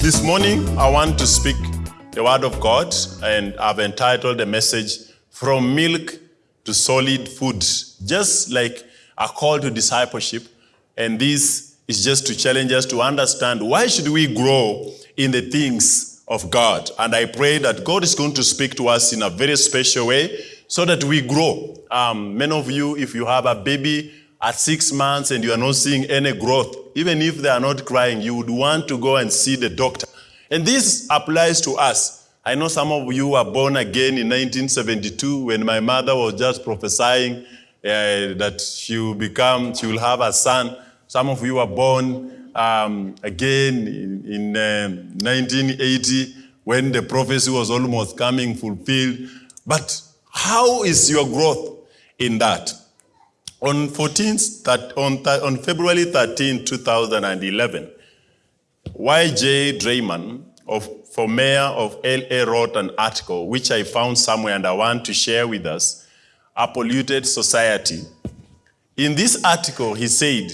This morning, I want to speak the word of God, and I've entitled the message From Milk to Solid Food, just like a call to discipleship. And this is just to challenge us to understand why should we grow in the things of God. And I pray that God is going to speak to us in a very special way so that we grow. Um, many of you, if you have a baby at six months and you are not seeing any growth, even if they are not crying, you would want to go and see the doctor. And this applies to us. I know some of you were born again in 1972 when my mother was just prophesying uh, that she will become, she will have a son. Some of you were born um, again in, in um, 1980 when the prophecy was almost coming fulfilled. But how is your growth in that? On 14th, that, on, on February 13, 2011, Y.J. Drayman of, for mayor of LA wrote an article which I found somewhere and I want to share with us, A Polluted Society. In this article, he said,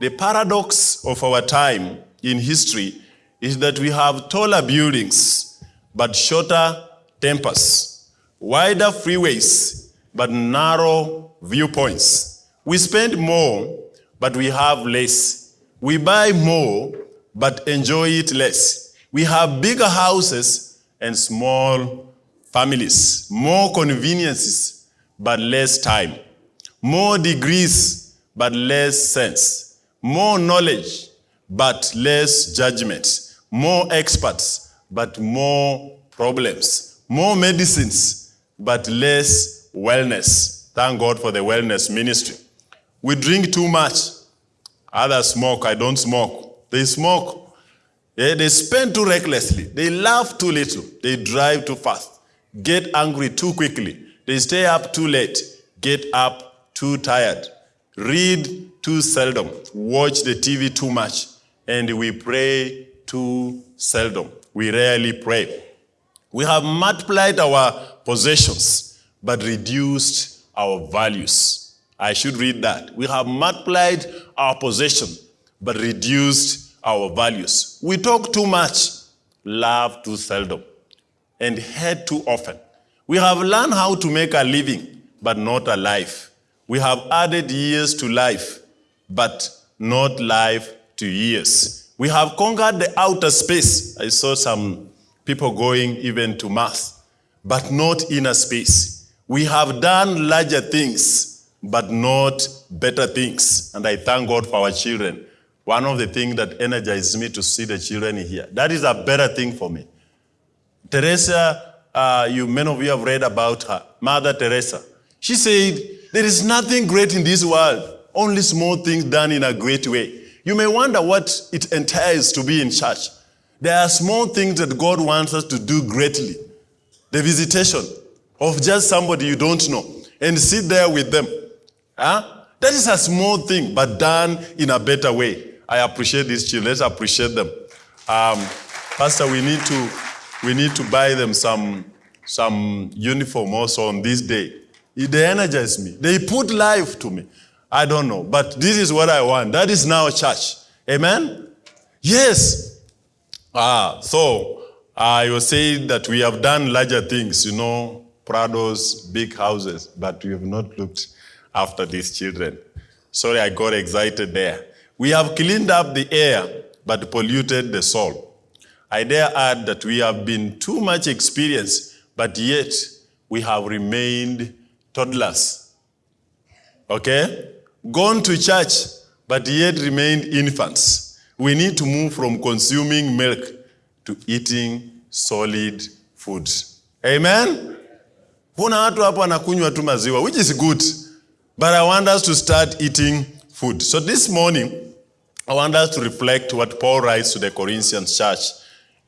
the paradox of our time in history is that we have taller buildings, but shorter tempers, wider freeways, but narrow viewpoints. We spend more, but we have less. We buy more, but enjoy it less. We have bigger houses and small families, more conveniences, but less time, more degrees, but less sense, more knowledge, but less judgment, more experts, but more problems, more medicines, but less wellness. Thank God for the wellness ministry. We drink too much. Others smoke. I don't smoke. They smoke. Yeah, they spend too recklessly. They laugh too little. They drive too fast. Get angry too quickly. They stay up too late. Get up too tired. Read too seldom. Watch the TV too much. And we pray too seldom. We rarely pray. We have multiplied our possessions, but reduced our values. I should read that. We have multiplied our possession, but reduced our values. We talk too much, laugh too seldom, and hate too often. We have learned how to make a living, but not a life. We have added years to life, but not life to years. We have conquered the outer space. I saw some people going even to Mars, but not inner space. We have done larger things, but not better things. And I thank God for our children. One of the things that energizes me to see the children here. That is a better thing for me. Teresa, uh, you many of you have read about her, Mother Teresa. She said, there is nothing great in this world, only small things done in a great way. You may wonder what it entails to be in church. There are small things that God wants us to do greatly. The visitation of just somebody you don't know and sit there with them. Huh? That is a small thing, but done in a better way. I appreciate these children. Let's appreciate them. Um, Pastor, we need to we need to buy them some some uniform also on this day. They energize me. They put life to me. I don't know, but this is what I want. That is now church. Amen? Yes. Ah, so I was saying that we have done larger things, you know, Prados, big houses, but we have not looked after these children. Sorry, I got excited there. We have cleaned up the air, but polluted the soul. I dare add that we have been too much experienced, but yet we have remained toddlers. Okay? Gone to church, but yet remained infants. We need to move from consuming milk to eating solid food. Amen? Tu which is good. But I want us to start eating food. So this morning, I want us to reflect what Paul writes to the Corinthians church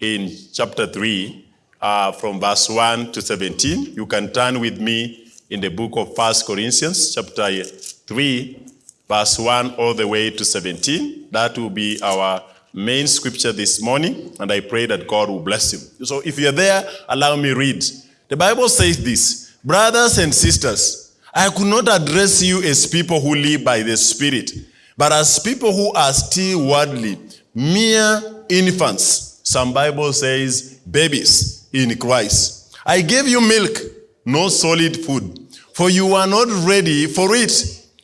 in chapter 3, uh, from verse 1 to 17. You can turn with me in the book of First Corinthians, chapter 3, verse 1 all the way to 17. That will be our main scripture this morning, and I pray that God will bless you. So if you're there, allow me read. The Bible says this, brothers and sisters, I could not address you as people who live by the Spirit, but as people who are still worldly, mere infants, Some Bible says babies in Christ. I gave you milk, no solid food, for you are not ready for it.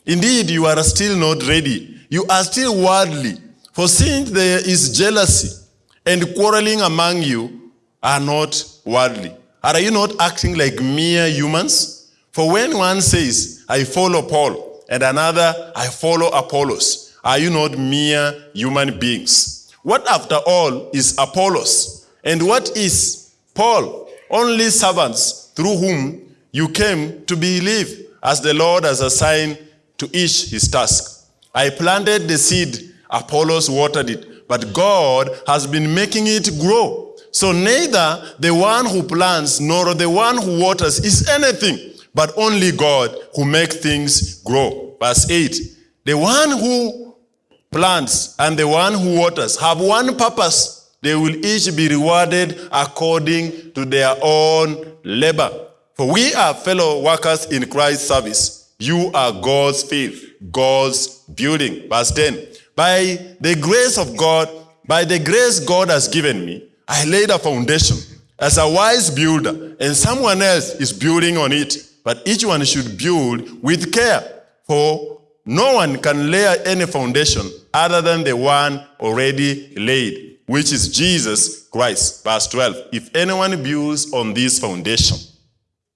Indeed, you are still not ready. You are still worldly. For since there is jealousy and quarreling among you are not worldly. Are you not acting like mere humans? For when one says, I follow Paul, and another, I follow Apollos, are you not mere human beings? What after all is Apollos? And what is Paul? Only servants through whom you came to believe, as the Lord has assigned to each his task. I planted the seed, Apollos watered it, but God has been making it grow. So neither the one who plants nor the one who waters is anything, but only God who makes things grow. Verse 8, the one who plants and the one who waters have one purpose. They will each be rewarded according to their own labor. For we are fellow workers in Christ's service. You are God's faith, God's building. Verse 10. By the grace of God, by the grace God has given me, I laid a foundation as a wise builder, and someone else is building on it. But each one should build with care, for no one can lay any foundation other than the one already laid, which is Jesus Christ. Verse 12. If anyone builds on this foundation,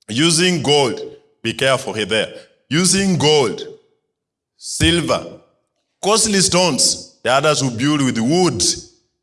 using gold, be careful here there, using gold, silver, costly stones, the others who build with wood,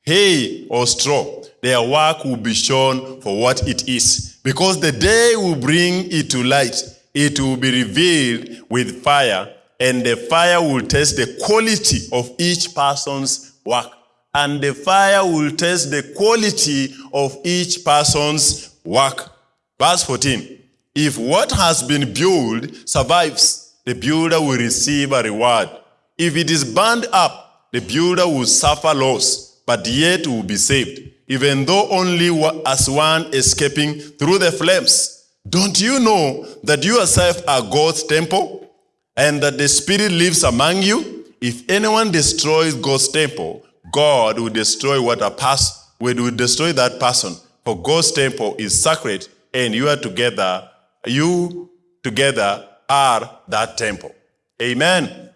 hay, or straw, their work will be shown for what it is. Because the day will bring it to light, it will be revealed with fire, and the fire will test the quality of each person's work. And the fire will test the quality of each person's work. Verse 14. If what has been built survives, the builder will receive a reward. If it is burned up, the builder will suffer loss, but yet will be saved, even though only as one escaping through the flames. Don't you know that you yourself are God's temple, and that the Spirit lives among you? If anyone destroys God's temple, God will destroy what a person will destroy that person. For God's temple is sacred, and you are together, you together are that temple. Amen.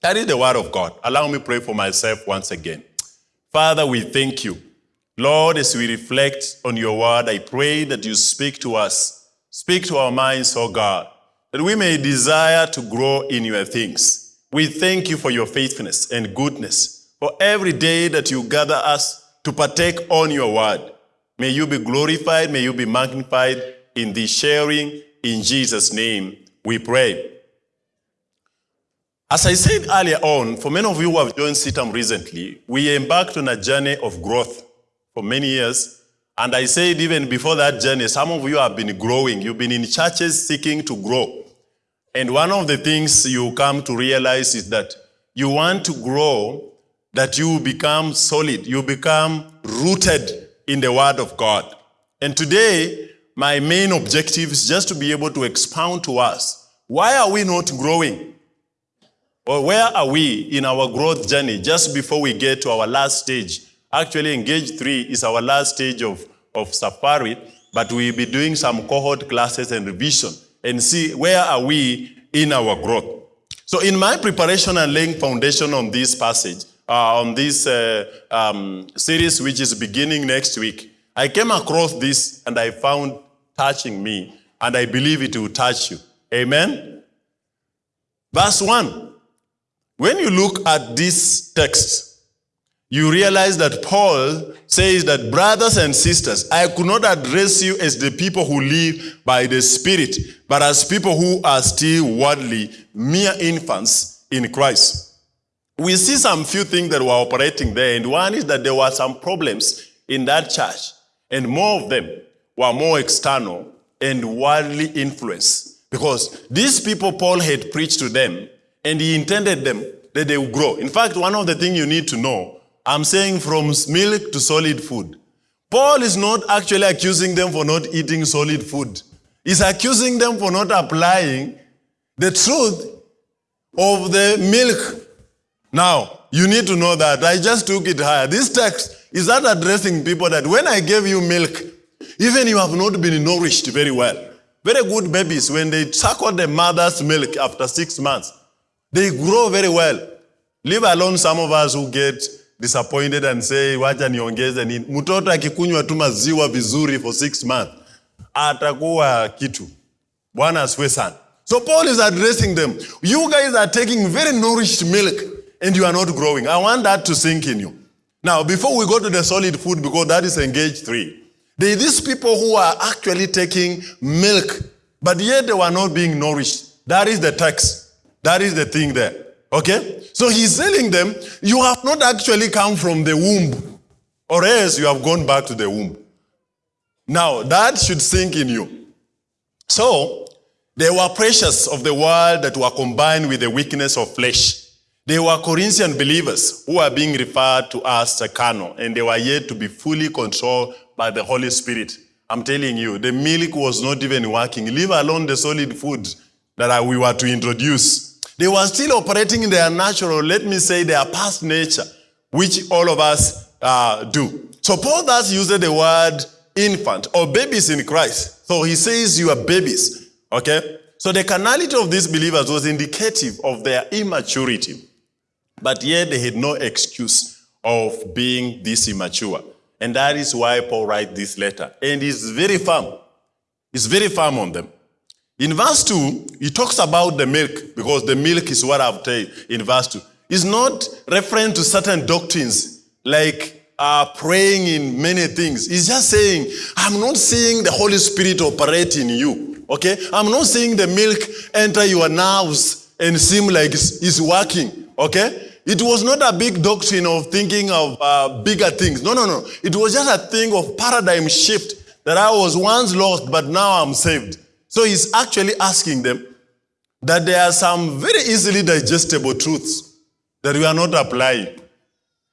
That is the word of God. Allow me pray for myself once again. Father, we thank you. Lord, as we reflect on your word, I pray that you speak to us. Speak to our minds, oh God, that we may desire to grow in your things. We thank you for your faithfulness and goodness, for every day that you gather us to partake on your word. May you be glorified, may you be magnified in this sharing. In Jesus' name we pray. As I said earlier on, for many of you who have joined CITAM recently, we embarked on a journey of growth for many years. And I said even before that journey, some of you have been growing. You've been in churches seeking to grow. And one of the things you come to realize is that you want to grow, that you become solid, you become rooted in the Word of God. And today, my main objective is just to be able to expound to us, why are we not growing? Or where are we in our growth journey just before we get to our last stage? Actually, engage three is our last stage of, of safari, but we'll be doing some cohort classes and revision and see where are we in our growth. So in my preparation and laying foundation on this passage, uh, on this uh, um, series, which is beginning next week, I came across this and I found touching me, and I believe it will touch you. Amen? Verse 1. When you look at this text, you realize that Paul says that brothers and sisters, I could not address you as the people who live by the Spirit, but as people who are still worldly, mere infants in Christ. We see some few things that were operating there, and one is that there were some problems in that church, and more of them were more external and worldly influence. Because these people Paul had preached to them, and he intended them that they would grow. In fact, one of the things you need to know, I'm saying from milk to solid food. Paul is not actually accusing them for not eating solid food. He's accusing them for not applying the truth of the milk Now, you need to know that I just took it higher. This text is not addressing people that when I gave you milk, even you have not been nourished very well. Very good babies, when they suckle the mother's milk after six months, they grow very well. Leave alone some of us who get disappointed and say, wacha niongeze nini. Mtoto akikunywa tu maziwa vizuri for six months, atakuwa kitu. Bwana asifiwe sana. So Paul is addressing them. You guys are taking very nourished milk and you are not growing. I want that to sink in you. Now, before we go to the solid food, because that is engage three, these people who are actually taking milk, but yet they were not being nourished. That is the text. That is the thing there. Okay? So he's telling them, you have not actually come from the womb, or else you have gone back to the womb. Now, that should sink in you. So, they were precious of the world that were combined with the weakness of flesh. They were Corinthian believers who are being referred to as carnal, and they were yet to be fully controlled by the Holy Spirit. I'm telling you, the milk was not even working, leave alone the solid food that we were to introduce. They were still operating in their natural, let me say, their past nature, which all of us uh, do. So Paul thus used the word infant or babies in Christ. So he says you are babies, okay? So the carnality of these believers was indicative of their immaturity. But yet they had no excuse of being this immature. And that is why Paul writes this letter. And he's very firm. He's very firm on them. In verse 2, he talks about the milk, because the milk is what I've told in verse 2. He's not referring to certain doctrines like uh, praying in many things. He's just saying, I'm not seeing the Holy Spirit operate in you. Okay? I'm not seeing the milk enter your nerves and seem like it's, it's working. Okay? It was not a big doctrine of thinking of uh, bigger things. No, no, no. It was just a thing of paradigm shift that I was once lost, but now I'm saved. So he's actually asking them that there are some very easily digestible truths that you are not applying.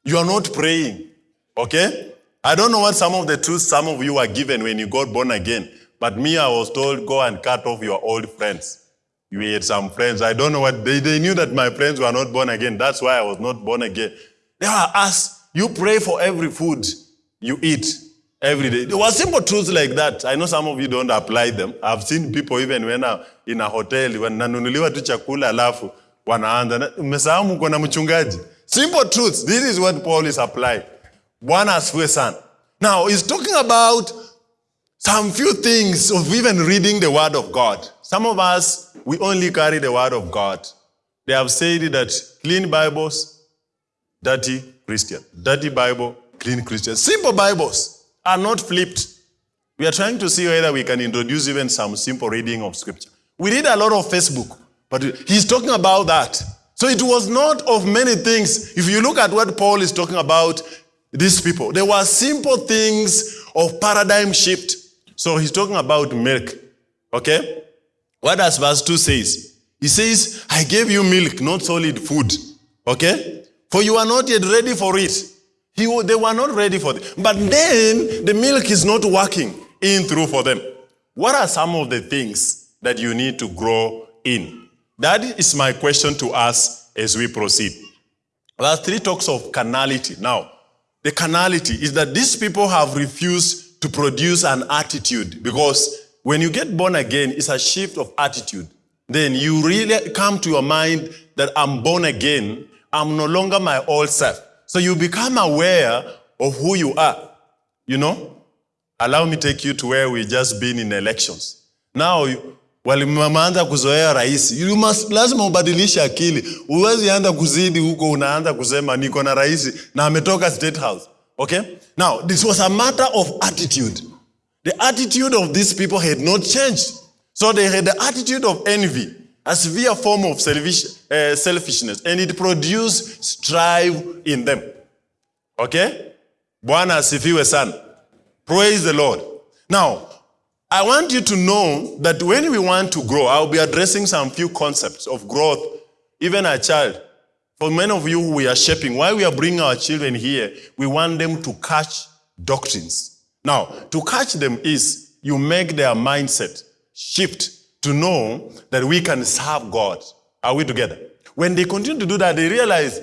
You are not praying. Okay? I don't know what some of the truths some of you were given when you got born again, but me, I was told, go and cut off your old friends. You had some friends. I don't know what, they, they knew that my friends were not born again. That's why I was not born again. They were asked, you pray for every food you eat every day. There were simple truths like that. I know some of you don't apply them. I've seen people even when I'm in a hotel, when nanunuliwa tu chakula alafu, wanaanza, umesahau mko na mchungaji. Simple truths. This is what Paul is applying. Bwana asifiwe sana. Now, he's talking about some few things of even reading the word of God. Some of us, we only carry the word of God. They have said that clean Bibles, dirty Christian. Dirty Bible, clean Christian. Simple Bibles are not flipped. We are trying to see whether we can introduce even some simple reading of scripture. We read a lot of Facebook, but he's talking about that. So it was not of many things. If you look at what Paul is talking about, these people, there were simple things of paradigm shift. So he's talking about milk. Okay? What does verse 2 says? He says, I gave you milk, not solid food. Okay? For you are not yet ready for it. He, they were not ready for it. But then the milk is not working in through for them. What are some of the things that you need to grow in? That is my question to us as we proceed. Verse 3 talks of carnality. Now, the carnality is that these people have refused to produce an attitude because when you get born again, it's a shift of attitude. Then you really come to your mind that I'm born again. I'm no longer my old self. So you become aware of who you are. You know? Allow me take you to where we just been in elections. Now, walimeanza kuzoea rais. You must, lazima ubadilishe akili. Uwezi anda kuzidi huko unaanza kusema niko na rais na ametoka State House. Okay? Now, this was a matter of attitude. The attitude of these people had not changed. So they had the attitude of envy, a severe form of selfish, uh, selfishness, and it produced strife in them. Okay? Bwana asifiwe sana. Praise the Lord. Now, I want you to know that when we want to grow, I'll be addressing some few concepts of growth, even a child. For many of you we are shaping, why we are bringing our children here, we want them to catch doctrines. Now, to catch them is you make their mindset shift to know that we can serve God. Are we together? When they continue to do that, they realize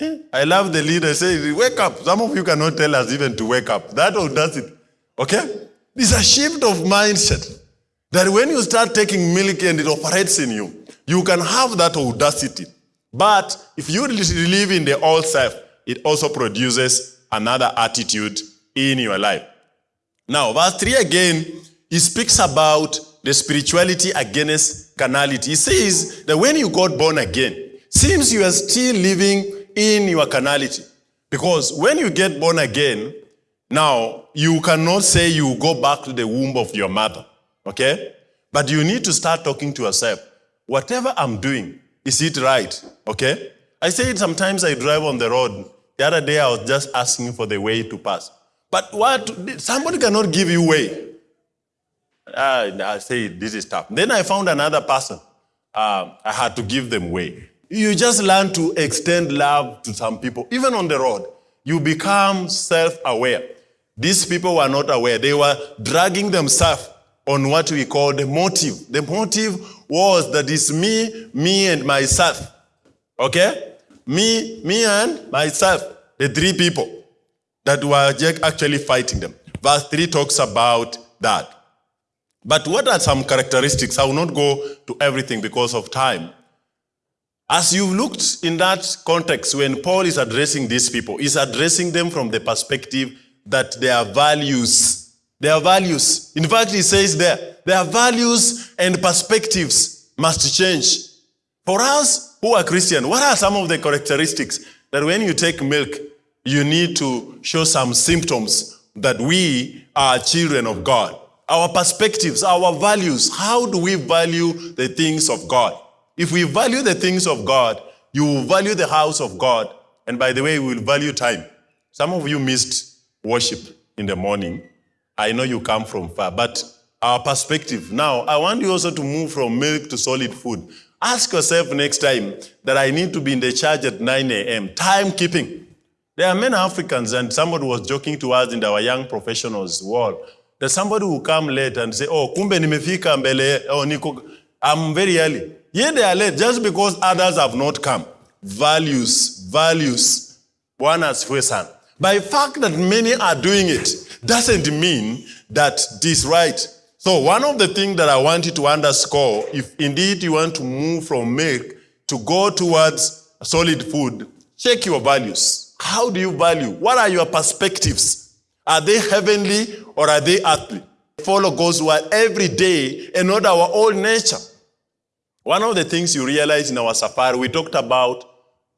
Eh? I love the leader. Say, wake up. Some of you cannot tell us even to wake up. That audacity. Okay? It's a shift of mindset. That when you start taking milk and it operates in you, you can have that audacity. But if you live in the old self, it also produces another attitude in your life. Now, verse 3 again, he speaks about the spirituality against carnality. He says that when you got born again, seems you are still living in your carnality. Because when you get born again, now you cannot say you go back to the womb of your mother, okay? But you need to start talking to yourself. Whatever I'm doing, is it right? Okay? I say it sometimes I drive on the road. The other day I was just asking for the way to pass. But what? Somebody cannot give you way. Uh, I say this is tough. Then I found another person. Uh, I had to give them way. You just learn to extend love to some people, even on the road. You become self-aware. These people were not aware. They were dragging themselves on what we call the motive. The motive was that it's me, me and myself. Okay? Me, me and myself. The three people that were actually fighting them. Verse 3 talks about that. But what are some characteristics? I will not go to everything because of time. As you've looked in that context, when Paul is addressing these people, he's addressing them from the perspective that their values, their values, in fact, he says there, their values and perspectives must change. For us who are Christian, what are some of the characteristics that when you take milk, you need to show some symptoms that we are children of God? Our perspectives, our values, how do we value the things of God? If we value the things of God, you will value the house of God. And by the way, we will value time. Some of you missed worship in the morning. I know you come from far, but our perspective. Now, I want you also to move from milk to solid food. Ask yourself next time that I need to be in the church at 9 a.m. Timekeeping. There are many Africans, and somebody was joking to us in our young professionals world, that somebody will come late and say, oh, kumbe nimefika mbele, oh, niko, I'm very early. Yet they are late just because others have not come. Values, values. Bwana asifiwe. By fact that many are doing it doesn't mean that this right. So one of the things that I want you to underscore, if indeed you want to move from milk to go towards solid food, check your values. How do you value? What are your perspectives? Are they heavenly or are they earthly? Follow God's word every day and not our old nature. One of the things you realize in our safari, we talked about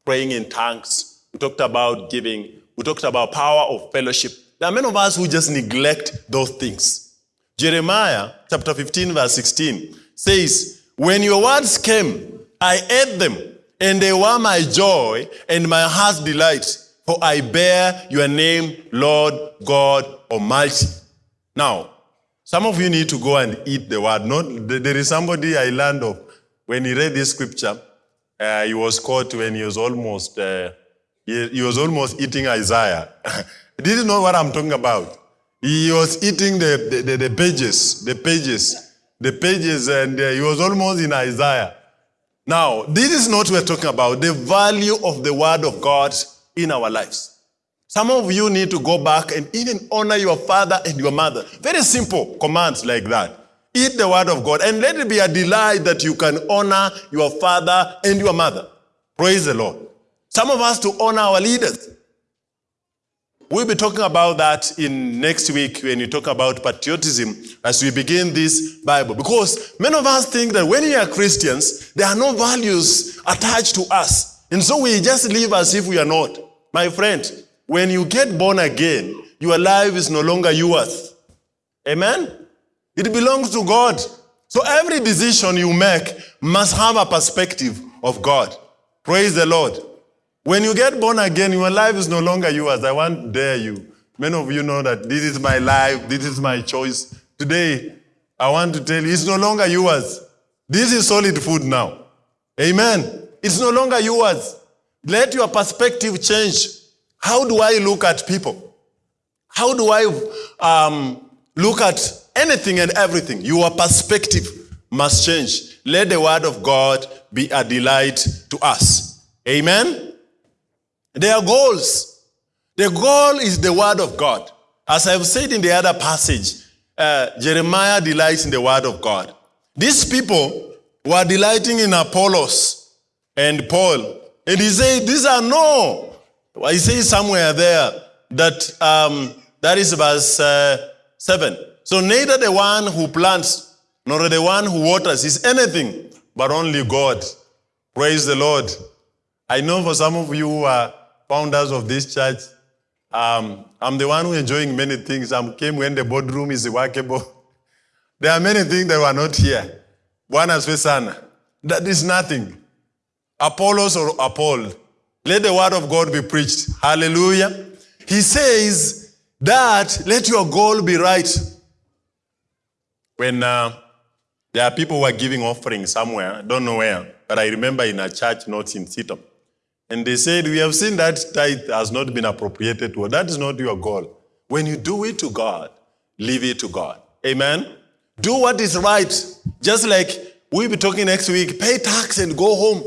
praying in tongues. We talked about giving. We talked about power of fellowship. There are many of us who just neglect those things. Jeremiah chapter 15 verse 16 says, When your words came, I ate them, and they were my joy and my heart's delight, for I bear your name, Lord God Almighty. Now, some of you need to go and eat the word. Not, there is somebody I learned of when he read this scripture, uh, he was caught when he was almost, uh, he, he, was almost eating Isaiah. not know what I'm talking about. He was eating the, the, the pages, the pages, the pages, and uh, he was almost in Isaiah. Now, this is not what we're talking about, the value of the word of God in our lives. Some of you need to go back and even honor your father and your mother. Very simple commands like that. Eat the word of God and let it be a delight that you can honor your father and your mother. Praise the Lord. Some of us to honor our leaders. We'll be talking about that in next week when you talk about patriotism as we begin this Bible. Because many of us think that when we are Christians, there are no values attached to us. And so we just live as if we are not. My friend, when you get born again, your life is no longer yours. Amen? It belongs to God. So every decision you make must have a perspective of God. Praise the Lord. When you get born again, your life is no longer yours. I want dare you. Many of you know that this is my life, this is my choice. Today, I want to tell you, it's no longer yours. This is solid food now. Amen. It's no longer yours. Let your perspective change. How do I look at people? How do I um, look at anything and everything, your perspective must change. Let the word of God be a delight to us. Amen? Their goals. The goal is the word of God. As I've said in the other passage, uh, Jeremiah delights in the word of God. These people were delighting in Apollos and Paul. And he said, These are no. He says somewhere there that um, that is verse uh, 7. So neither the one who plants nor the one who waters is anything, but only God. Praise the Lord. I know for some of you who are founders of this church, um, I'm the one who enjoying many things. I came when the boardroom is workable. There are many things that were not here. Asifiwe sana. That is nothing. Apollos or Paul. Let the word of God be preached. Hallelujah. He says that let your goal be right. When uh, there are people who are giving offerings somewhere, I don't know where, but I remember in a church not in CITAM. And they said, We have seen that tithe has not been appropriated to. That is not your goal. When you do it to God, leave it to God. Amen. Do what is right. Just like we'll be talking next week, pay tax and go home.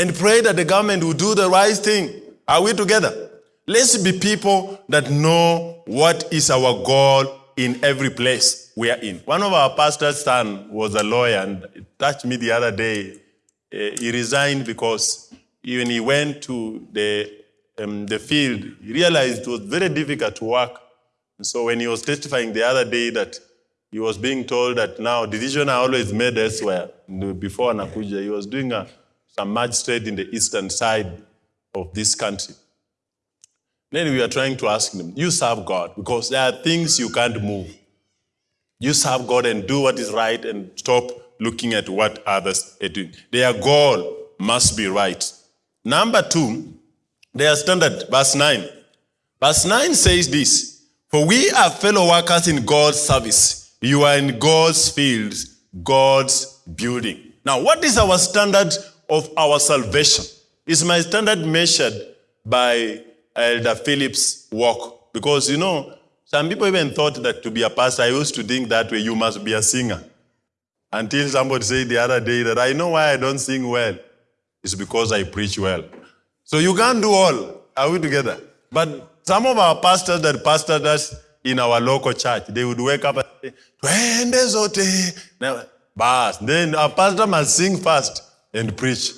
And pray that the government will do the right thing. Are we together? Let's be people that know what is our goal in every place we are in. One of our pastor's son was a lawyer and touched me the other day. Uh, he resigned because when he went to the, um, the field, he realized it was very difficult to work. And so when he was testifying the other day that he was being told that now decisions are always made elsewhere. Before Anakuja, he was doing a, some magistrate in the eastern side of this country. Then we are trying to ask them, you serve God because there are things you can't move. You serve God and do what is right and stop looking at what others are doing. Their goal must be right. Number two, their standard, verse 9. Verse 9 says this For we are fellow workers in God's service. You are in God's fields, God's building. Now, what is our standard of our salvation? Is my standard measured by Elder Phillips' work? Because, you know, some people even thought that to be a pastor, I used to think that way, you must be a singer. Until somebody said the other day that I know why I don't sing well. It's because I preach well. So you can't do all. Are we together? But some of our pastors that pastored us in our local church, they would wake up and say, Twende zote. Now. Then our pastor must sing first and preach.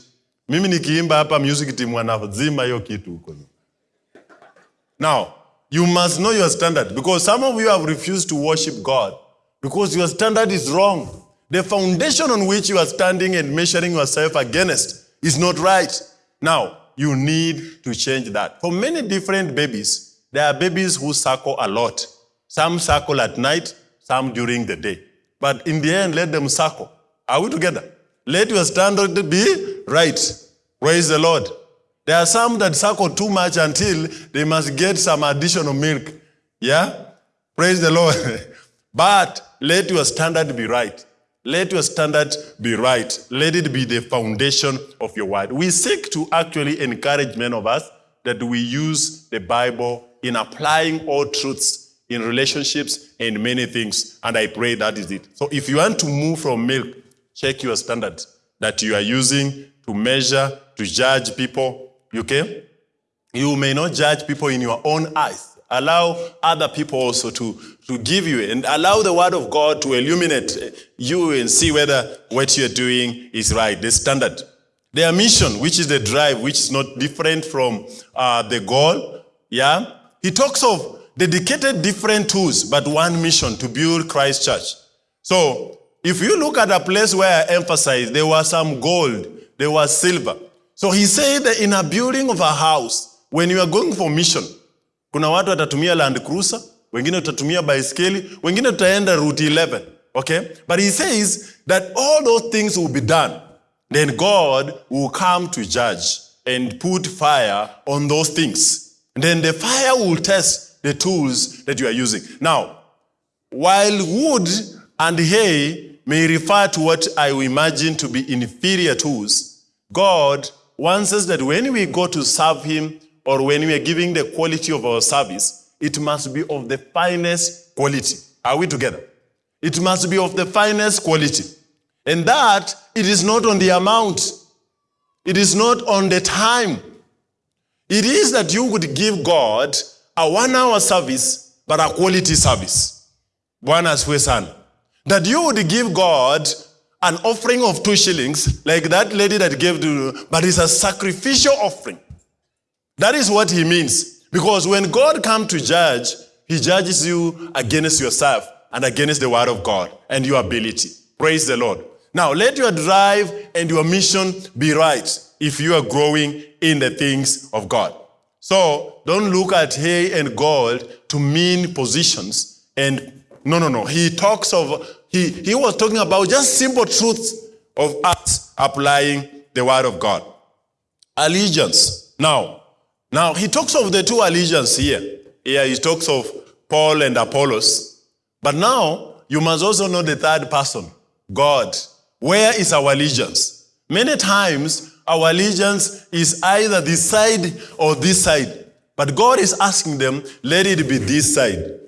Mimi nikiimba hapa music team wanazima hiyo kitu huko. Now, you must know your standard because some of you have refused to worship God because your standard is wrong. The foundation on which you are standing and measuring yourself against is not right. Now, you need to change that. For many different babies, there are babies who suckle a lot. Some suckle at night, some during the day. But in the end, let them suckle. Are we together? Let your standard be right. Praise the Lord. There are some that suckle too much until they must get some additional milk. Yeah? Praise the Lord. but let your standard be right. Let your standard be right. Let it be the foundation of your word. We seek to actually encourage men of us that we use the Bible in applying all truths in relationships and many things. And I pray that is it. So if you want to move from milk, check your standards that you are using to measure, to judge people. Okay? You may not judge people in your own eyes. Allow other people also to, to give you and allow the word of God to illuminate you and see whether what you're doing is right, the standard. Their mission, which is the drive, which is not different from uh, the goal, yeah? He talks of dedicated different tools, but one mission to build Christ Church. So, if you look at a place where I emphasize, there was some gold, there was silver. So he said in a building of a house, when you are going for mission, kuna watu watatumia Land Cruiser, wengine utatumia baiskeli, wengine tutaenda route 11. Okay? But he says that all those things will be done. Then God will come to judge and put fire on those things. And then the fire will test the tools that you are using. Now, while wood and hay may refer to what I imagine to be inferior tools, God wants us that when we go to serve Him or when we are giving the quality of our service, it must be of the finest quality. Are we together? It must be of the finest quality. And that, it is not on the amount. It is not on the time. It is that you would give God a one hour service, but a quality service. Bwana asifiwe sana. That you would give God an offering of two shillings, like that lady that gave to, but it's a sacrificial offering. That is what he means. Because when God comes to judge, he judges you against yourself and against the word of God and your ability. Praise the Lord. Now, let your drive and your mission be right if you are growing in the things of God. So, don't look at hay and gold to mean positions. And no, no, no. He talks of, he, he was talking about just simple truths of us applying the word of God. Allegiance. Now, now he talks of the two allegiance here. Here he talks of Paul and Apollos. But now you must also know the third person, God. Where is our allegiance? Many times our allegiance is either this side or this side. But God is asking them, let it be this side.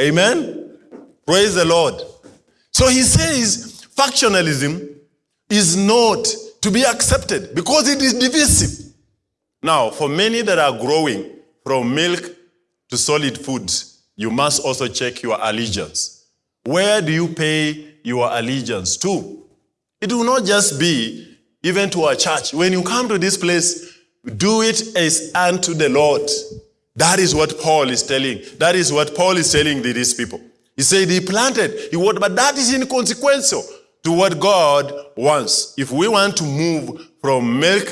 Amen? Praise the Lord. So he says factionalism is not to be accepted because it is divisive. Now, for many that are growing from milk to solid foods, you must also check your allegiance. Where do you pay your allegiance to? It will not just be even to a church. When you come to this place, do it as unto the Lord. That is what Paul is telling. That is what Paul is telling these people. He said he planted, he watered, but that is inconsequential to what God wants. If we want to move from milk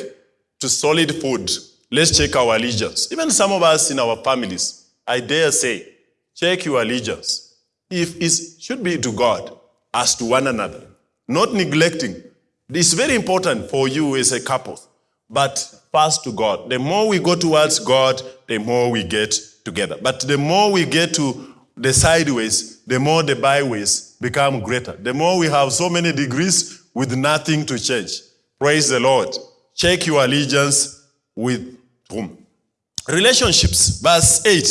to solid food, let's check our allegiance. Even some of us in our families, I dare say, check your allegiance. If it should be to God as to one another, not neglecting. It's very important for you as a couple, but first to God. The more we go towards God, the more we get together. But the more we get to the sideways, the more the byways become greater. The more we have so many degrees with nothing to change. Praise the Lord. Check your allegiance with whom? Relationships, verse 8.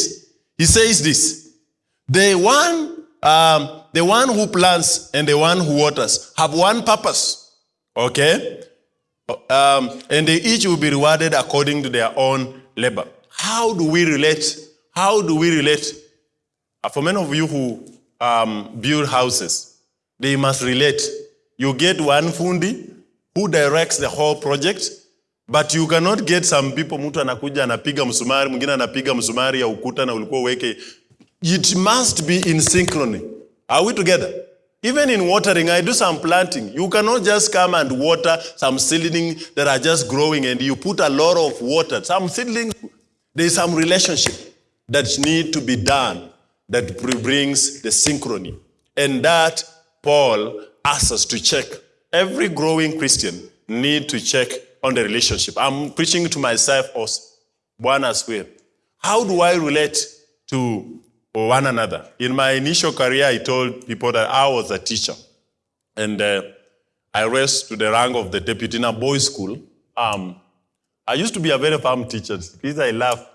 He says this The one, um, the one who plants and the one who waters have one purpose. Okay? Um, and they each will be rewarded according to their own labor. How do we relate? How do we relate? Uh, for many of you who um, build houses, they must relate. You get one fundi who directs the whole project, but you cannot get some people, mtu anakuja anapiga msumari, mwingine anapiga msumari ya ukuta na ulikuwa uweke. It must be in synchrony. Are we together? Even in watering, I do some planting. You cannot just come and water some seedlings that are just growing and you put a lot of water. Some seedlings, there is some relationship that need to be done that brings the synchrony. And that Paul asks us to check. Every growing Christian need to check on the relationship. I'm preaching to myself also. Bwana's way. How do I relate to one another? In my initial career, I told people that I was a teacher. And uh, I rose to the rank of the deputy in a boys' school. Um, I used to be a very firm teacher. Because I laugh.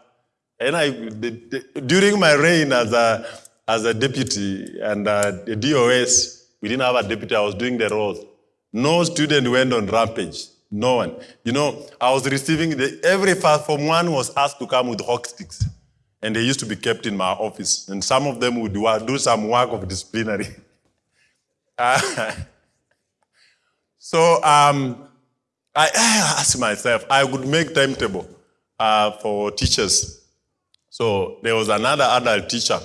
And I, the, the, during my reign as a, as a deputy and uh, the DOS, we didn't have a deputy, I was doing the roles. No student went on rampage. No one. You know, I was receiving, the, every first form one was asked to come with hock sticks. And they used to be kept in my office. And some of them would do, some work of disciplinary. Uh, so um, I, I asked myself, I would make timetable uh, for teachers. So there was another adult teacher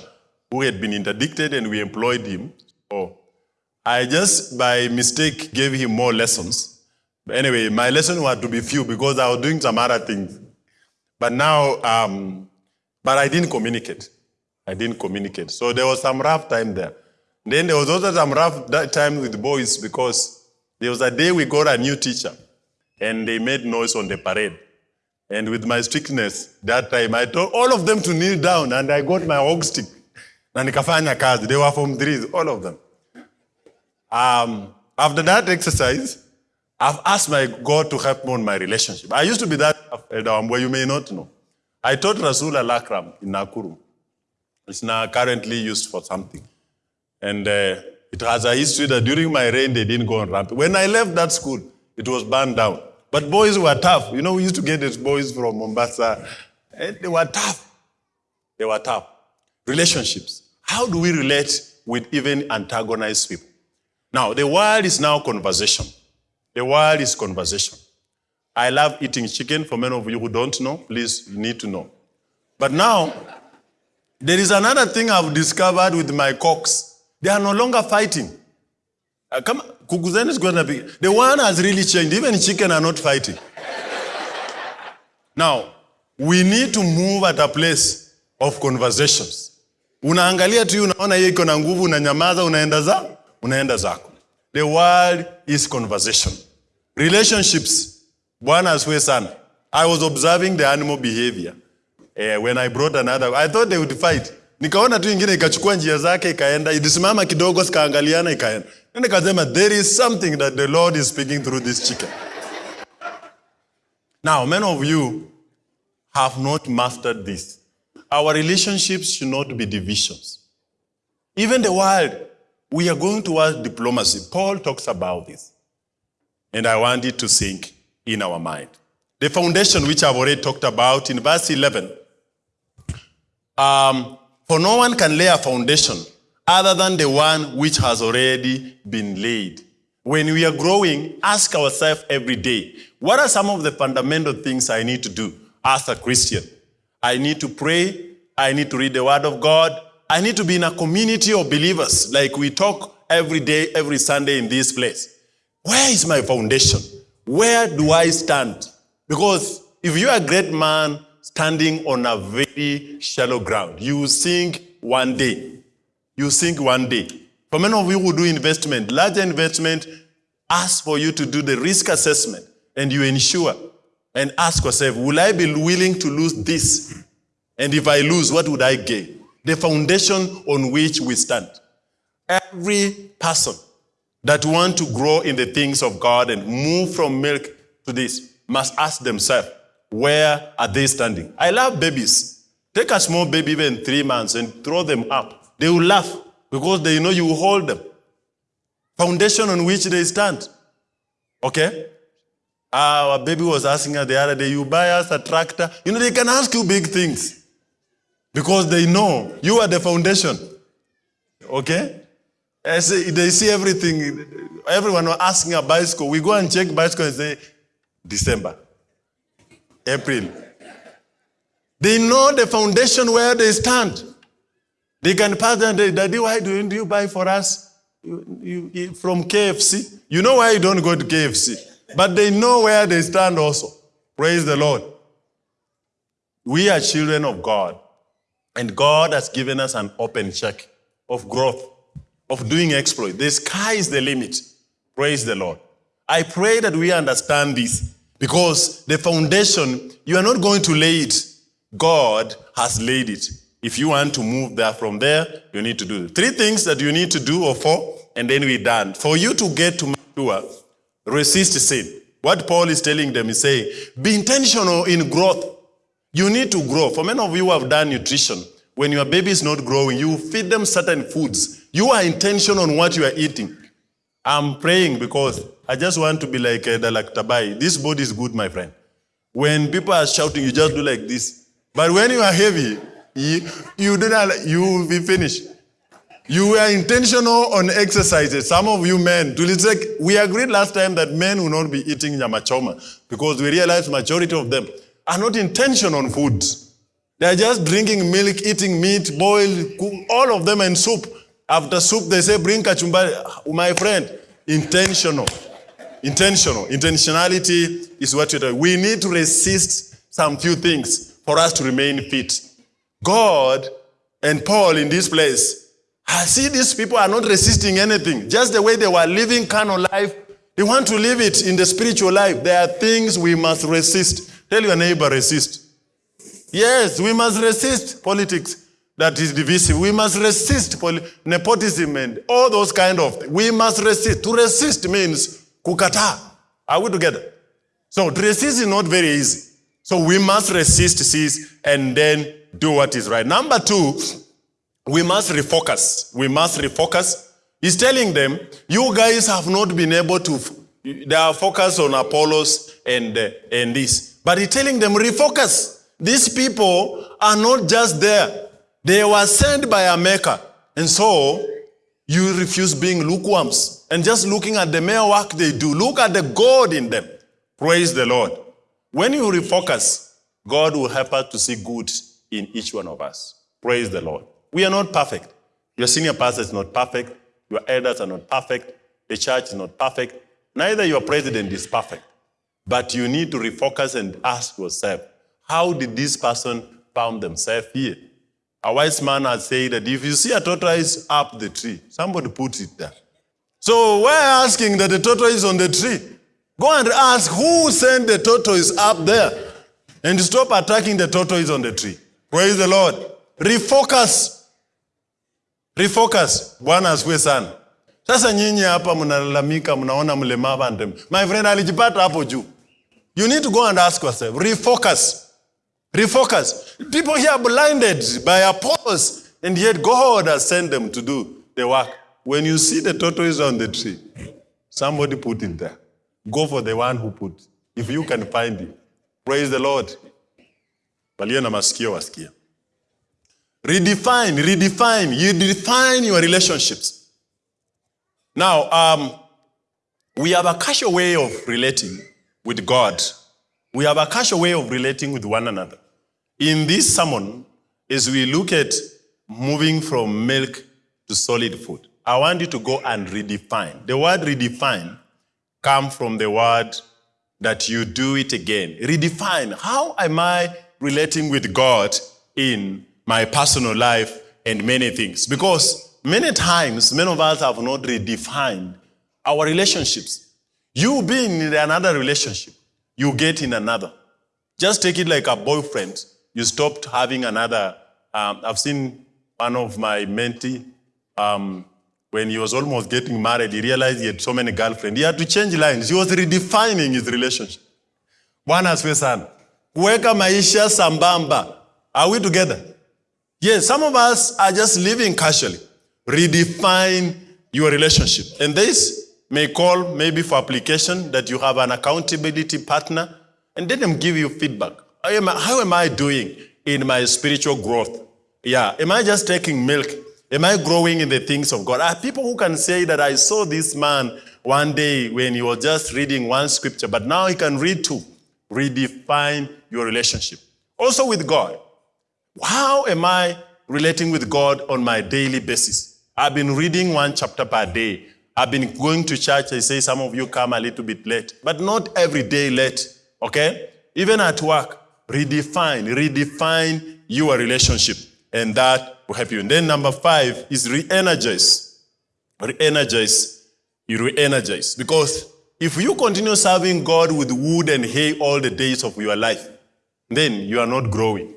who had been interdicted and we employed him. So I just by mistake gave him more lessons. But anyway, my lesson had to be few because I was doing some other things. But now, um, but I didn't communicate. I didn't communicate. So there was some rough time there. Then there was also some rough time with boys because there was a day we got a new teacher and they made noise on the parade. And with my strictness that time, I told all of them to kneel down and I got my hog stick. Na nikafanya kazi. They were from threes, all of them. Um, after that exercise, I've asked my God to help me on my relationship. I used to be that where you may not know. I taught Rasul Al-Akram in Nakuru. It's now currently used for something. And uh, it has a history that during my reign, they didn't go on ramp. When I left that school, it was burned down. But boys were tough. You know, we used to get these boys from Mombasa. And they were tough. They were tough. Relationships. How do we relate with even antagonized people? Now, the world is now conversation. The world is conversation. I love eating chicken. For many of you who don't know, please, you need to know. But now, there is another thing I've discovered with my cocks. They are no longer fighting. Uh, come, Kukuzeni is going to be. The one has really changed. Even chicken are not fighting. now, we need to move at a place of conversations. Unaangalia tu unaona yeye iko na nguvu, unanyamaza, unaenda za, unaenda zako. The world is conversation. Relationships. Bwana asifiwe sana. I was observing the animal behavior. Eh, when I brought another, I thought they would fight. Nikaona tu ingine ikachukua njia zake ikaenda, ilisimama kidogo zikaangaliana ikaenda. Na nikasema there is something that the Lord is speaking through this chicken. Now, many of you have not mastered this. Our relationships should not be divisions. Even the world, we are going towards diplomacy. Paul talks about this. And I want it to sink in our mind. The foundation, which I've already talked about in verse 11. Um, for no one can lay a foundation other than the one which has already been laid. When we are growing, ask ourselves every day what are some of the fundamental things I need to do as a Christian? I need to pray, I need to read the Word of God, I need to be in a community of believers like we talk every day, every Sunday in this place. Where is my foundation? Where do I stand? Because if you are a great man standing on a very shallow ground, you sink one day. You sink one day. For many of you who do investment, larger investment, ask for you to do the risk assessment and you ensure and ask yourself, will I be willing to lose this? And if I lose, what would I gain? The foundation on which we stand. Every person that want to grow in the things of God and move from milk to this must ask themselves, where are they standing? I love babies. Take a small baby, even three months, and throw them up. They will laugh because they know you hold them. Foundation on which they stand. Okay? Our baby was asking her the other day, you buy us a tractor. You know, they can ask you big things because they know you are the foundation. Okay? As they see everything. Everyone asking a bicycle. We go and check bicycle and say, December, April. They know the foundation where they stand. They can pass them, Daddy, why do you buy for us you, you, from KFC? You know why you don't go to KFC. But they know where they stand also. Praise the Lord. We are children of God. And God has given us an open check of growth, of doing exploit. The sky is the limit. Praise the Lord. I pray that we understand this because the foundation, you are not going to lay it. God has laid it. If you want to move there from there, you need to do it. Three things that you need to do or four, and then we're done. For you to get to mature, resist sin. What Paul is telling them is saying, be intentional in growth. You need to grow. For many of you who have done nutrition, when your baby is not growing, you feed them certain foods. You are intentional on what you are eating. I'm praying because I just want to be like uh, Dalak Tabai. This body is good, my friend. When people are shouting, you just do like this. But when you are heavy, you, you, do not, you will be finished. You were intentional on exercises. Some of you men, we agreed last time that men will not be eating nyamachoma because we realized majority of them are not intentional on food. They are just drinking milk, eating meat, boiled, all of them and soup. After soup, they say, bring kachumbari. Uh, my friend, intentional. Intentional. Intentionality is what you're. We need to resist some few things for us to remain fit. God and Paul in this place, I see these people are not resisting anything. Just the way they were living carnal life, they want to live it in the spiritual life. There are things we must resist. Tell your neighbor, resist. Yes, we must resist politics that is divisive. We must resist nepotism and all those kind of things. We must resist. To resist means kukata. Are we together? So to resist is not very easy. So we must resist, cease, and then do what is right. Number two, we must refocus. We must refocus. He's telling them, you guys have not been able to They are focused on Apollos and, uh, and this. But he's telling them, refocus. These people are not just there. They were sent by a maker. And so you refuse being lukewarms and just looking at the mere work they do. Look at the God in them. Praise the Lord. When you refocus, God will help us to see good in each one of us. Praise the Lord. We are not perfect. Your senior pastor is not perfect. Your elders are not perfect. The church is not perfect. Neither your president is perfect. But you need to refocus and ask yourself, how did this person found themselves here? A wise man has said that if you see a tortoise up the tree, somebody put it there. So we're asking that the tortoise on the tree. Go and ask who sent the tortoise up there and stop attacking the tortoise on the tree. Praise the Lord. Refocus. Refocus. Bwana asifiwe sana. Sasa nyinyi hapa mnalalamika, mnaona mlemavu my friend alijipata hapo juu. You need to go and ask yourself, refocus. Refocus. People here are blinded by Apollos, and yet God has sent them to do the work. When you see the tortoise on the tree, somebody put it there. Go for the one who put. If you can find it. Praise the Lord. Walio na. Redefine, redefine. You define your relationships. Now, um, we have a casual way of relating with God. We have a casual way of relating with one another. In this sermon, as we look at moving from milk to solid food, I want you to go and redefine. The word redefine comes from the word that you do it again. Redefine. How am I relating with God in my personal life and many things? Because many times, many of us have not redefined our relationships. You being in another relationship, you get in another. Just take it like a boyfriend. You stopped having another. Um, I've seen one of my mentee, um, when he was almost getting married, he realized he had so many girlfriends. He had to change lines. He was redefining his relationship. One Bwana asifiwe sana. Kuweka maisha sambamba. Are we together? Yes, some of us are just living casually. Redefine your relationship. And this may call maybe for application that you have an accountability partner and let them give you feedback. How am I, how am I doing in my spiritual growth? Yeah, am I just taking milk? Am I growing in the things of God? Are people who can say that I saw this man one day when he was just reading one scripture, but now he can read two. Redefine your relationship. Also with God. How am I relating with God on my daily basis? I've been reading one chapter per day. I've been going to church. I say some of you come a little bit late, but not every day late. Okay? Even at work, redefine, redefine your relationship, and that will help you. And then number five is re-energize. Re-energize. You re-energize. Because if you continue serving God with wood and hay all the days of your life, then you are not growing.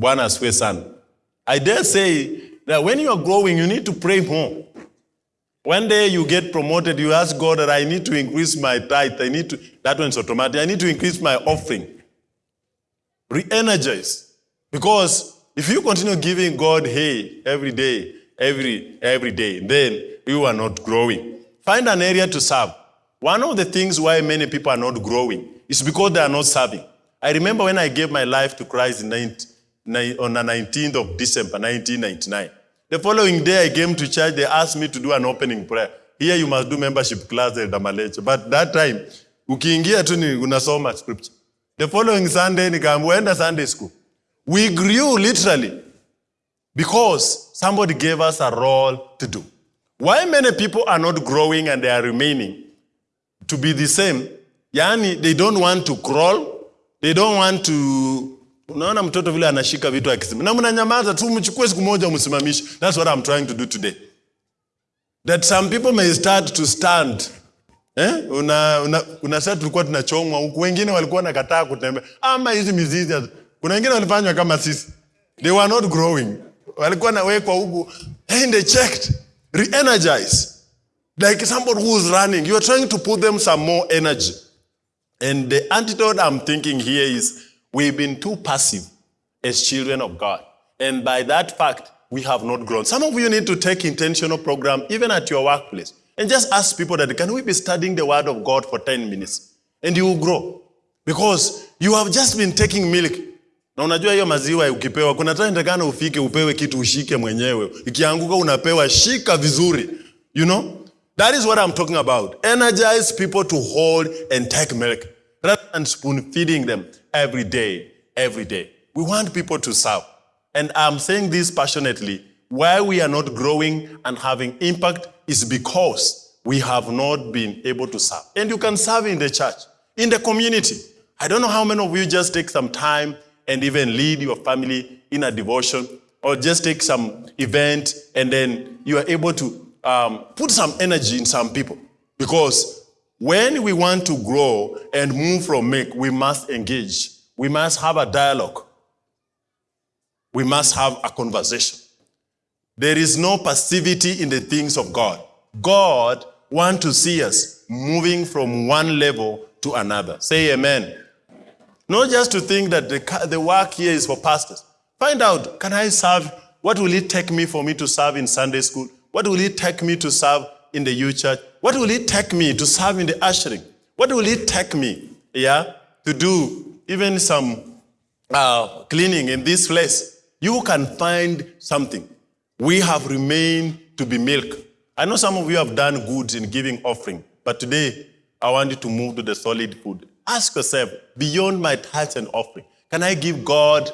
Bwana asifiwe sana. I dare say that when you are growing, you need to pray more. One day you get promoted, you ask God that I need to increase my tithe. I need to, that one's automatic. I need to increase my offering. Re-energize. Because if you continue giving God hay every day, every, every day, then you are not growing. Find an area to serve. One of the things why many people are not growing is because they are not serving. I remember when I gave my life to Christ in 19, on the 19th of December, 1999. The following day I came to church, they asked me to do an opening prayer. Here you must do membership class at. But that time, ukiingia tu ni unasoma scripture. The following Sunday nikaambiwa Sunday school. We grew literally because somebody gave us a role to do. Why many people are not growing and they are remaining to be the same? Yani, they don't want to crawl. They don't want to Unaona mtoto vile anashika vitu akisema, na mnanyamaza tu, mchukue siku moja msimamishe. That's what I'm trying to do today. That some people may start to stand. Eh? Una, una, una sasa tulikuwa tunachomwa huku, wengine walikuwa nakataa kutembea, ama hizi mizizi. Kuna wengine walifanywa kama sisi, they were not growing, walikuwa nawekwa huku and they checked, re-energize like somebody who is running. You are trying to put them some more energy. And the antidote I'm thinking here is We've been too passive as children of God. And by that fact, we have not grown. Some of you need to take intentional program even at your workplace. And just ask people that can we be studying the word of God for 10 minutes? And you will grow. Because you have just been taking milk. Na unajua hiyo maziwa ukipewa, kuna time takana ufike upewe kitu ushike mwenyewe. Ikianguka unapewa, shika vizuri. You know? That is what I'm talking about. Energize people to hold and take milk rather than spoon feeding them every day, every day. We want people to serve. And I'm saying this passionately. Why we are not growing and having impact is because we have not been able to serve. And you can serve in the church, in the community. I don't know how many of you just take some time and even lead your family in a devotion or just take some event and then you are able to um, put some energy in some people. Because when we want to grow and move from make, we must engage. We must have a dialogue. We must have a conversation. There is no passivity in the things of God. God wants to see us moving from one level to another. Say amen. Not just to think that the, the work here is for pastors. Find out, can I serve? What will it take me for me to serve in Sunday school? What will it take me to serve in the youth church? What will it take me to serve in the ushering? What will it take me, yeah, to do even some uh, cleaning in this place? You can find something. We have remained to be milk. I know some of you have done good in giving offering, but today I want you to move to the solid food. Ask yourself, beyond my tithes and offering, can I give God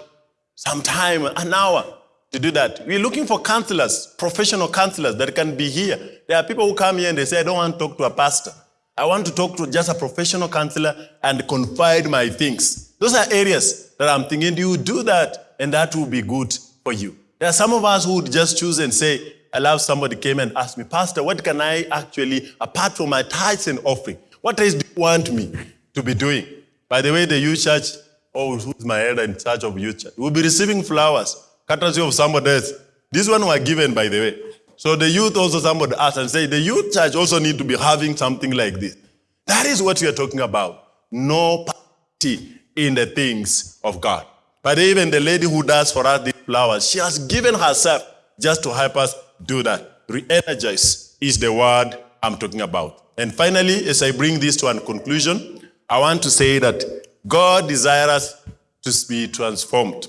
some time, an hour to do that? We're looking for counselors, professional counselors that can be here. There are people who come here and they say, I don't want to talk to a pastor. I want to talk to just a professional counselor and confide my things. Those are areas that I'm thinking, you do that, and that will be good for you. There are some of us who would just choose and say, I love somebody came and asked me, Pastor, what can I actually, apart from my tithes and offering, what else do you want me to be doing? By the way, the youth church, oh, who's my elder in charge of youth church, We'll be receiving flowers, courtesy of somebody else. This one were given, by the way. So the youth also, somebody asked and say, the youth church also need to be having something like this. That is what we are talking about. No party in the things of God. But even the lady who does for us flowers, she has given herself just to help us do that. Re-energize is the word I'm talking about. And finally, as I bring this to a conclusion, I want to say that God desires us to be transformed.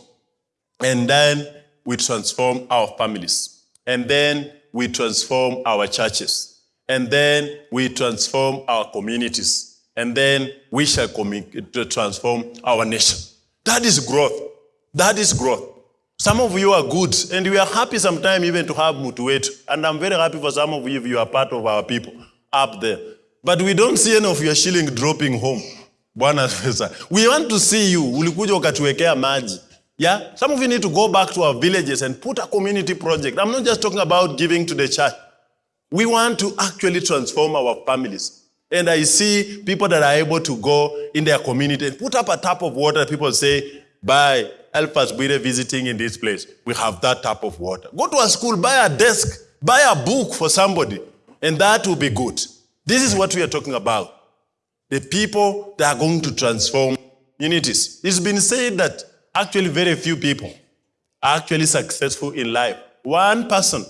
And then we transform our families. And then we transform our churches. And then we transform our communities. And then we shall transform our nation. That is growth. That is growth. Some of you are good, and we are happy sometimes even to have Mutuet. And I'm very happy for some of you if you are part of our people up there. But we don't see any of your shilling dropping home. We want to see you. Ulikuja ukatuwekea. Yeah? Some of you need to go back to our villages and put a community project. I'm not just talking about giving to the church. We want to actually transform our families. And I see people that are able to go in their community and put up a tap of water. People say, buy, help us with visiting in this place. We have that type of water. Go to a school, buy a desk, buy a book for somebody, and that will be good. This is what we are talking about. The people that are going to transform communities. It's been said that actually very few people are actually successful in life. One person,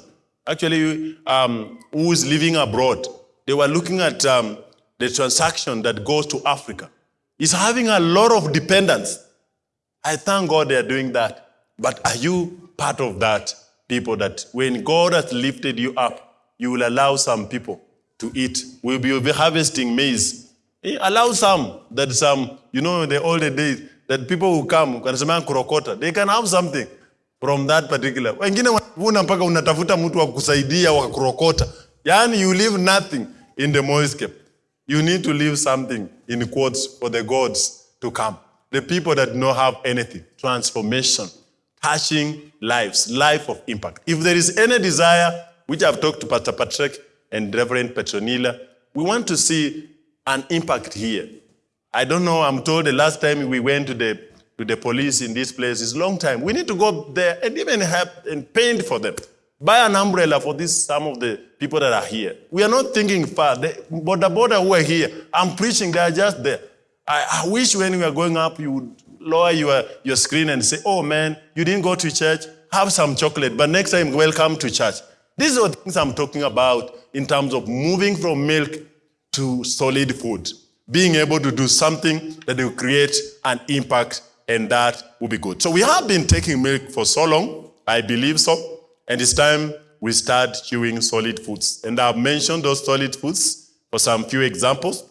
actually, um, who is living abroad, they were looking at um, the transaction that goes to Africa. Is having a lot of dependence. I thank God they are doing that. But are you part of that people that when God has lifted you up, you will allow some people to eat? We'll be harvesting maize. Eh, Allow some that some, you know, in the older days, that people who come, they can have something from that particular. Kurokota. Yani you leave nothing in the moiscape. You need to leave something in quotes for the gods to come. The people that don't have anything. Transformation. Touching lives. Life of impact. If there is any desire, which I've talked to Pastor Patrick and Reverend Petronila, we want to see an impact here. I don't know, I'm told the last time we went to the, to the police in this place is long time. We need to go there and even help and paint for them. Buy an umbrella for this, some of the people that are here. We are not thinking far. The border border who are here, I'm preaching, they are just there. I, I wish when we are going up, you would lower your, your screen and say, oh man, you didn't go to church, have some chocolate, but next time, welcome to church. These are the things I'm talking about in terms of moving from milk to solid food, being able to do something that will create an impact, and that will be good. So we have been taking milk for so long, I believe so, and it's time we start chewing solid foods. And I've mentioned those solid foods for some few examples,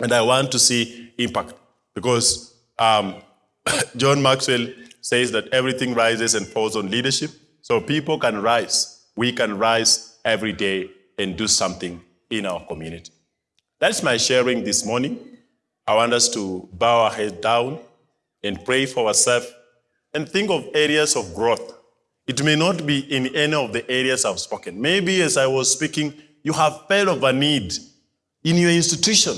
and I want to see impact because um, John Maxwell says that everything rises and falls on leadership. So people can rise. We can rise every day and do something in our community. That's my sharing this morning. I want us to bow our head down and pray for ourselves and think of areas of growth. It may not be in any of the areas I've spoken. Maybe as I was speaking, you have felt of a need in your institution,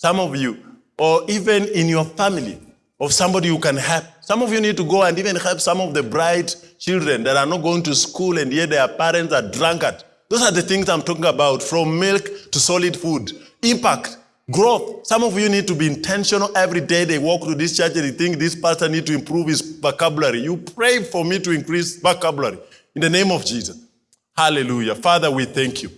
some of you, or even in your family, of somebody who can help. Some of you need to go and even help some of the bright children that are not going to school and yet their parents are drunkard. Those are the things I'm talking about, from milk to solid food. Impact, growth. Some of you need to be intentional every day. They walk to this church and they think this pastor need to improve his vocabulary. You pray for me to increase vocabulary in the name of Jesus. Hallelujah. Father, we thank you.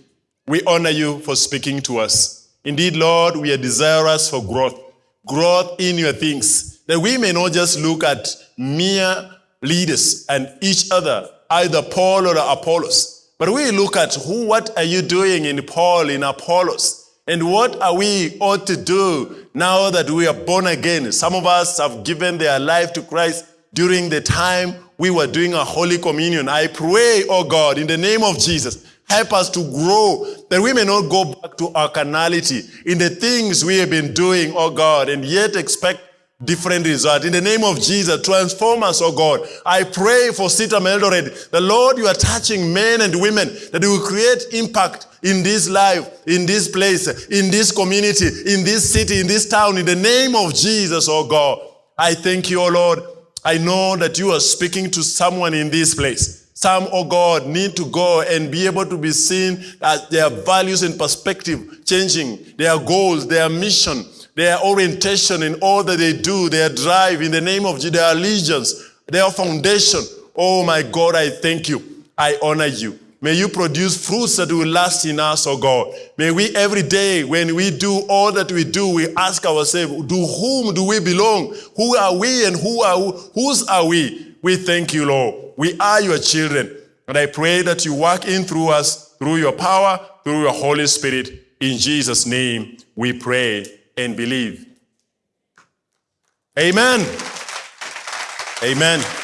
We honor you for speaking to us. Indeed, Lord, we are desirous for growth, growth in your things, that we may not just look at mere leaders and each other, either Paul or Apollos, but we look at who, what are you doing in Paul, in Apollos, and what are we ought to do now that we are born again? Some of us have given their life to Christ during the time we were doing a Holy Communion. I pray, oh God, in the name of Jesus, help us to grow, that we may not go back to our carnality in the things we have been doing, oh God, and yet expect different result. In the name of Jesus, transform us, oh God. I pray for CITAM Eldoret. The Lord, you are touching men and women that you will create impact in this life, in this place, in this community, in this city, in this town, in the name of Jesus, oh God. I thank you, oh Lord. I know that you are speaking to someone in this place. Some, oh God, need to go and be able to be seen as their values and perspective changing, their goals, their mission, their orientation in all that they do, their drive in the name of their allegiance, their foundation. Oh my God, I thank you. I honor you. May you produce fruits that will last in us, oh God. May we every day, when we do all that we do, we ask ourselves, to whom do we belong? Who are we and who are whose are we? We thank you, Lord. We are your children. And I pray that you work in through us, through your power, through your Holy Spirit. In Jesus' name, we pray and believe. Amen. Amen.